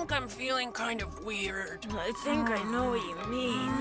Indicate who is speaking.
Speaker 1: think I'm feeling kind of weird.
Speaker 2: I think I know what you mean.